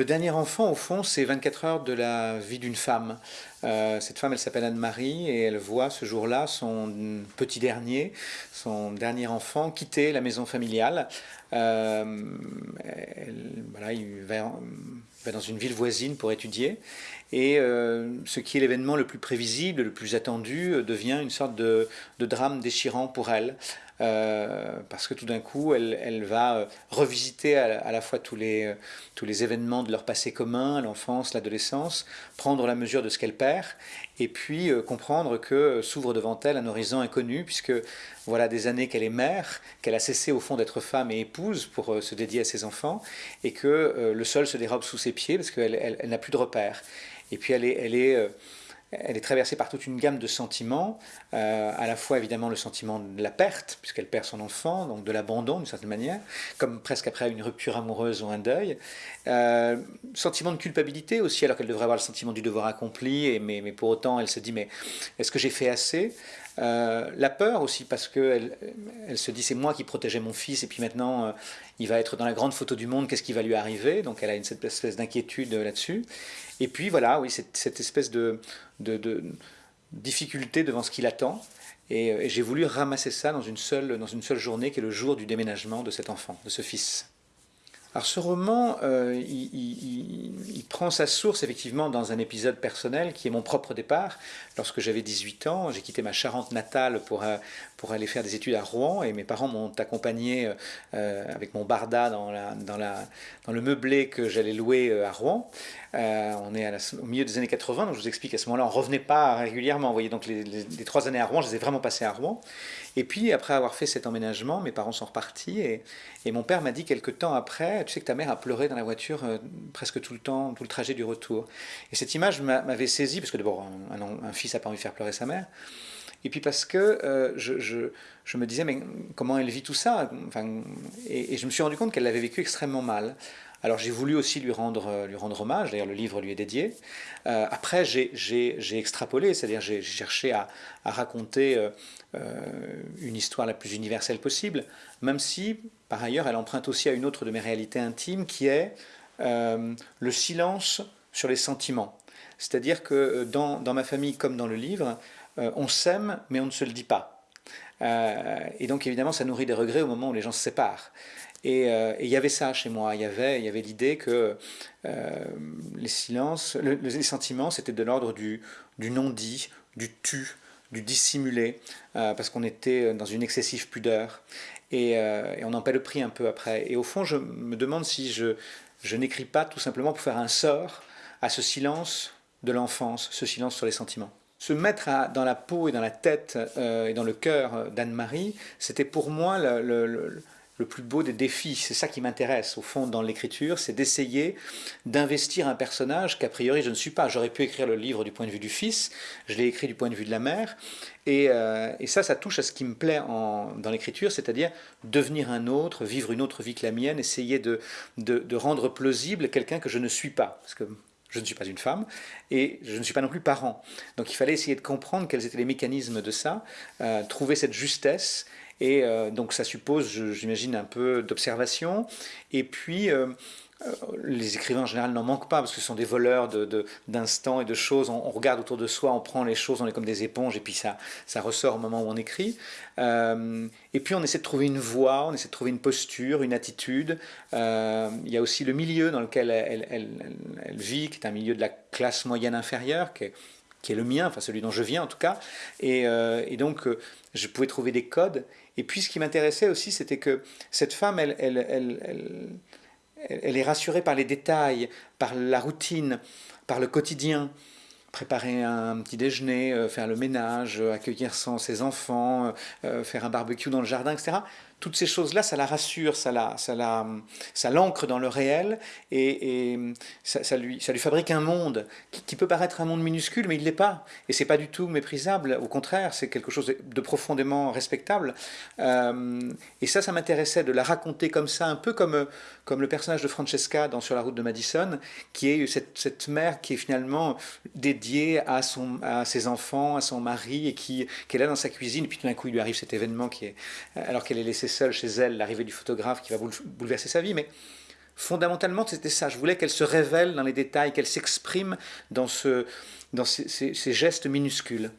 Le dernier enfant, au fond, c'est 24 heures de la vie d'une femme. Euh, cette femme, elle s'appelle Anne-Marie et elle voit ce jour-là son petit dernier, son dernier enfant, quitter la maison familiale. Euh, voilà, il va, dans une ville voisine pour étudier. Et euh, ce qui est l'événement le plus prévisible, le plus attendu, devient une sorte de, de drame déchirant pour elle. Euh, parce que tout d'un coup, elle, va euh, revisiter à, la fois tous les, euh, tous les événements de leur passé commun, l'enfance, l'adolescence, prendre la mesure de ce qu'elle perd, et puis comprendre que s'ouvre devant elle un horizon inconnu, puisque voilà des années qu'elle est mère, qu'elle a cessé au fond d'être femme et épouse pour se dédier à ses enfants, et que le sol se dérobe sous ses pieds, parce qu'elle elle, n'a plus de repères. Et puis. Elle est elle est traversée par toute une gamme de sentiments, euh, à la fois évidemment le sentiment de la perte, puisqu'elle perd son enfant, donc de l'abandon d'une certaine manière, comme presque après une rupture amoureuse ou un deuil. Euh, sentiment de culpabilité aussi, alors qu'elle devrait avoir le sentiment du devoir accompli, mais, pour autant elle se dit mais est-ce que j'ai fait assez? Euh, la peur aussi, parce qu'elle elle se dit c'est moi qui protégeais mon fils, et puis maintenant il va être dans la grande photo du monde, qu'est-ce qui va lui arriver? Donc elle a une, cette espèce d'inquiétude là-dessus. Et puis voilà, oui, cette, cette espèce de, difficulté devant ce qui l'attend. Et, euh, et j'ai voulu ramasser ça dans une, seule, dans une seule journée, qui est le jour du déménagement de cet enfant, de ce fils. Alors ce roman, euh, il, prend sa source effectivement dans un épisode personnel qui est mon propre départ. Lorsque j'avais 18 ans, j'ai quitté ma Charente natale pour, euh, pour aller faire des études à Rouen et mes parents m'ont accompagné euh, avec mon barda dans, la, dans, le meublé que j'allais louer à Rouen. on est au milieu des années 80, donc je vous explique à ce moment-là, on ne revenait pas régulièrement. Vous voyez, donc les, trois années à Rouen, je les ai vraiment passées à Rouen. Et puis après avoir fait cet emménagement, mes parents sont repartis et, et mon père m'a dit quelques temps après, tu sais que ta mère a pleuré dans la voiture euh, presque tout le temps, tout le trajet du retour. Et cette image m'avait saisi, parce que d'abord un, fils n'a pas envie de faire pleurer sa mère, et puis parce que euh, je, je, je, me disais, mais comment elle vit tout ça? Et, et, je me suis rendu compte qu'elle l'avait vécu extrêmement mal. Alors j'ai voulu aussi lui rendre, euh, lui rendre hommage, d'ailleurs le livre lui est dédié. Euh, après j'ai extrapolé, c'est-à-dire j'ai cherché à, raconter euh, une histoire la plus universelle possible, même si par ailleurs elle emprunte aussi à une autre de mes réalités intimes qui est le silence sur les sentiments. C'est-à-dire que dans, dans, ma famille comme dans le livre, on s'aime mais on ne se le dit pas. et donc évidemment ça nourrit des regrets au moment où les gens se séparent. Euh, et il y avait ça chez moi, il y avait, y avait l'idée que euh, les silences, les sentiments, c'était de l'ordre du, non-dit, du tu, du dissimulé, euh, parce qu'on était dans une excessive pudeur. Et, on en paie le prix un peu après. Et au fond, je me demande si je, n'écris pas tout simplement pour faire un sort à ce silence de l'enfance, ce silence sur les sentiments. Se mettre dans la peau et dans la tête et dans le cœur d'Anne-Marie, c'était pour moi le plus beau des défis. C'est ça qui m'intéresse au fond dans l'écriture, c'est d'essayer d'investir un personnage qu'a priori je ne suis pas. J'aurais pu écrire le livre du point de vue du fils, je l'ai écrit du point de vue de la mère. Et, euh, ça, ça touche à ce qui me plaît en, dans l'écriture, c'est-à-dire devenir un autre, vivre une autre vie que la mienne, essayer de, de, rendre plausible quelqu'un que je ne suis pas. Parce que je ne suis pas une femme et je ne suis pas non plus parent. Donc il fallait essayer de comprendre quels étaient les mécanismes de ça, euh, trouver cette justesse et euh, donc ça suppose, j'imagine, un peu d'observation. Et puis, euh, euh, les écrivains en général n'en manquent pas parce que ce sont des voleurs d'instants et de choses. On, regarde autour de soi, on prend les choses, on est comme des éponges et puis ça, ressort au moment où on écrit. et puis on essaie de trouver une voix, on essaie de trouver une posture, une attitude. il y a aussi le milieu dans lequel elle, elle, elle, vit, qui est un milieu de la classe moyenne inférieure, qui est, qui est le mien, enfin celui dont je viens en tout cas. Et, et donc je pouvais trouver des codes. Et puis ce qui m'intéressait aussi, c'était que cette femme, elle, elle, elle, elle, est rassurée par les détails, par la routine, par le quotidien. Préparer un petit déjeuner, euh, faire le ménage, accueillir ses enfants, euh, faire un barbecue dans le jardin, etc toutes ces choses-là, ça la rassure, ça la, ça la, ça l'ancre dans le réel et, ça, lui, ça lui fabrique un monde qui, peut paraître un monde minuscule, mais il l'est pas. Et c'est pas du tout méprisable. Au contraire, c'est quelque chose de profondément respectable. Euh, et ça, ça m'intéressait de la raconter comme ça, un peu comme, comme le personnage de Francesca dans Sur la route de Madison, qui est cette, cette mère qui est finalement dédiée à, son, à ses enfants, à son mari, et qui, est là dans sa cuisine. Et puis tout d'un coup, il lui arrive cet événement qui est, alors qu'elle est laissée seule chez elle, l'arrivée du photographe qui va bouleverser sa vie, mais fondamentalement, c'était ça. Je voulais qu'elle se révèle dans les détails, qu'elle s'exprime dans, ce, dans ces gestes minuscules.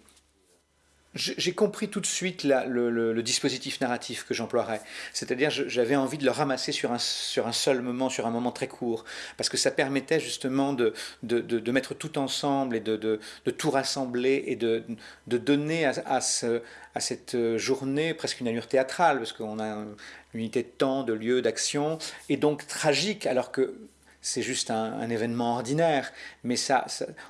J'ai compris tout de suite le, dispositif narratif que j'emploierais. C'est-à-dire, j'avais envie de le ramasser sur un, sur un seul moment, sur un moment très court, parce que ça permettait justement de, de, mettre tout ensemble et de, tout rassembler et de, donner à, à, ce, à, cette journée presque une allure théâtrale, parce qu'on a une unité de temps, de lieu, d'action, et donc tragique, alors que c'est juste un, événement ordinaire, mais ça,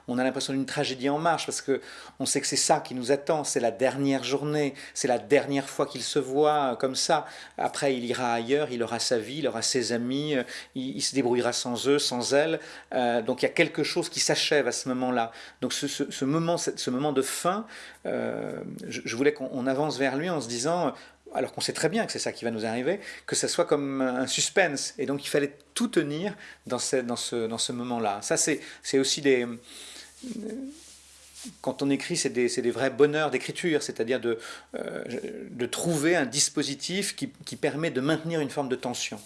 on a l'impression d'une tragédie en marche parce que on sait que c'est ça qui nous attend, c'est la dernière journée, c'est la dernière fois qu'il se voit comme ça. Après, il ira ailleurs, il aura sa vie, il aura ses amis, euh, il, se débrouillera sans eux, sans elle. Euh, donc il y a quelque chose qui s'achève à ce moment-là. Donc ce, moment, ce moment de fin, euh, je voulais qu'on avance vers lui en se disant alors qu'on sait très bien que c'est ça qui va nous arriver, que ça soit comme un suspense. Et donc il fallait tout tenir dans ce, dans ce, dans ce moment-là. Ça, c'est aussi des... Quand on écrit, c'est des, des, vrais bonheurs d'écriture, c'est-à-dire de, euh, de trouver un dispositif qui, qui permet de maintenir une forme de tension.